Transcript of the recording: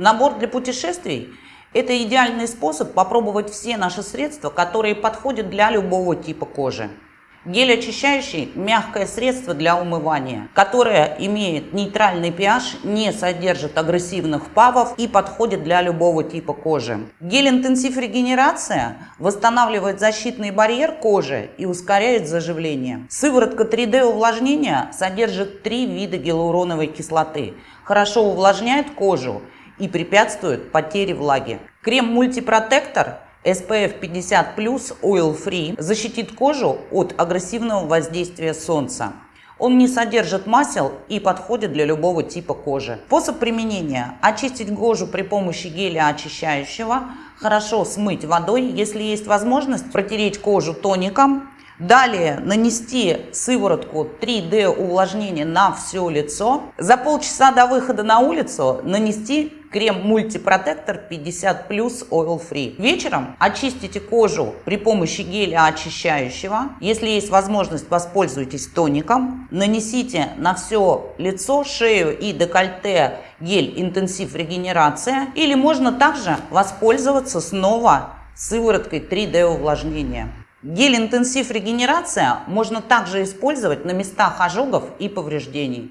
Набор для путешествий – это идеальный способ попробовать все наши средства, которые подходят для любого типа кожи. Гель очищающий – мягкое средство для умывания, которое имеет нейтральный pH, не содержит агрессивных павов и подходит для любого типа кожи. Гель интенсив регенерация восстанавливает защитный барьер кожи и ускоряет заживление. Сыворотка 3D увлажнения содержит три вида гиалуроновой кислоты, хорошо увлажняет кожу и препятствует потере влаги. Крем мультипротектор – SPF 50 Oil Free защитит кожу от агрессивного воздействия солнца. Он не содержит масел и подходит для любого типа кожи. Способ применения. Очистить кожу при помощи геля очищающего. Хорошо смыть водой. Если есть возможность, протереть кожу тоником. Далее нанести сыворотку 3D увлажнения на все лицо. За полчаса до выхода на улицу нанести крем мультипротектор 50 плюс oil free. Вечером очистите кожу при помощи геля очищающего. Если есть возможность, воспользуйтесь тоником. Нанесите на все лицо, шею и декольте гель интенсив регенерация. Или можно также воспользоваться снова сывороткой 3D увлажнения. Гель интенсив регенерация можно также использовать на местах ожогов и повреждений.